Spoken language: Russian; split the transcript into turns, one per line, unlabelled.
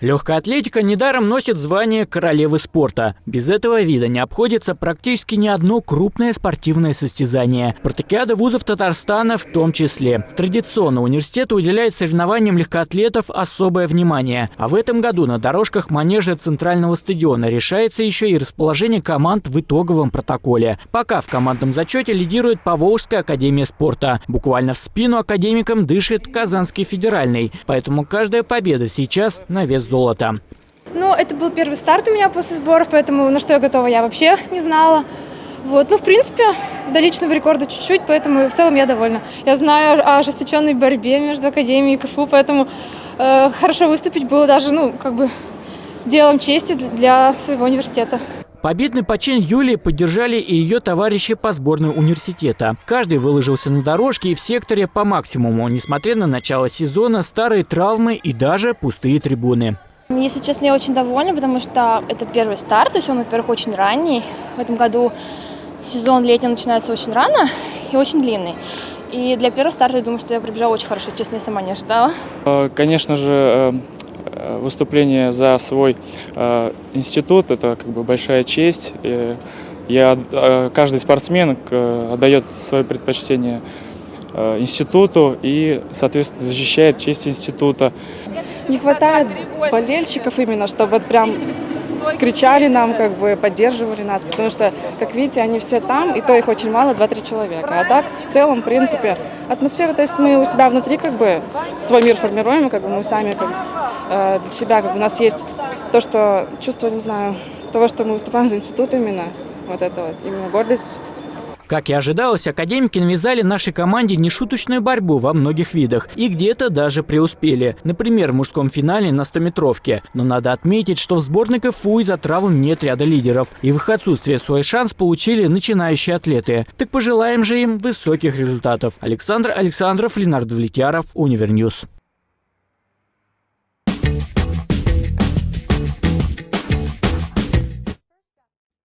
Легкая атлетика недаром носит звание королевы спорта. Без этого вида не обходится практически ни одно крупное спортивное состязание. Спартакиада вузов Татарстана в том числе. Традиционно университет уделяет соревнованиям легкоатлетов особое внимание. А в этом году на дорожках манежа Центрального стадиона решается еще и расположение команд в итоговом протоколе. Пока в командном зачете лидирует Поволжская академия спорта. Буквально в спину академикам дышит Казанский федеральный. Поэтому каждая победа сейчас на вес золота.
Ну, это был первый старт у меня после сборов, поэтому на что я готова, я вообще не знала. Вот, ну, в принципе, до личного рекорда чуть-чуть, поэтому в целом я довольна. Я знаю о ожесточенной борьбе между Академией и КФУ, поэтому э, хорошо выступить было даже, ну, как бы делом чести для своего университета.
Победный почин Юлии поддержали и ее товарищи по сборной университета. Каждый выложился на дорожке и в секторе по максимуму, несмотря на начало сезона, старые травмы и даже пустые трибуны.
Если честно, я очень довольна, потому что это первый старт, то есть он, во-первых, очень ранний. В этом году сезон летний начинается очень рано и очень длинный. И для первого старта я думаю, что я пробежала очень хорошо, честно, я сама не ожидала.
Э, конечно же, э, выступление за свой институт – это как бы большая честь. Я, каждый спортсмен отдает свое предпочтение институту и, соответственно, защищает честь института.
Не хватает болельщиков именно, чтобы прям кричали нам, как бы поддерживали нас, потому что, как видите, они все там, и то их очень мало, 2-3 человека. А так, в целом, в принципе, атмосфера, то есть мы у себя внутри как бы свой мир формируем, как бы мы сами как, э, для себя, как бы у нас есть то, что чувство, не знаю, того, что мы выступаем за институт именно, вот это вот, именно гордость
как и ожидалось, академики навязали нашей команде нешуточную борьбу во многих видах и где-то даже преуспели. Например, в мужском финале на 100-метровке. Но надо отметить, что в сборной КФУ из-за травм нет ряда лидеров. И в их отсутствие свой шанс получили начинающие атлеты. Так пожелаем же им высоких результатов. Александр Александров, Ленардо Влетьяров, Универньюз.